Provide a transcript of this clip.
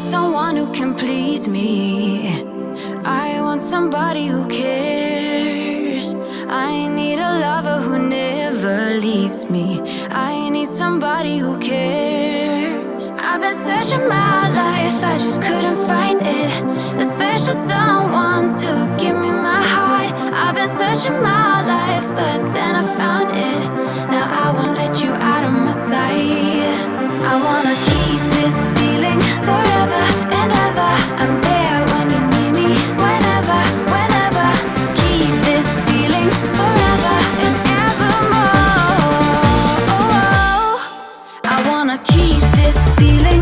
want someone who can please me. I want somebody who cares. I need a lover who never leaves me. I need somebody who cares. I've been searching my life, I just couldn't find it. The special someone to give me my heart. I've been searching my life, but then I found it. feeling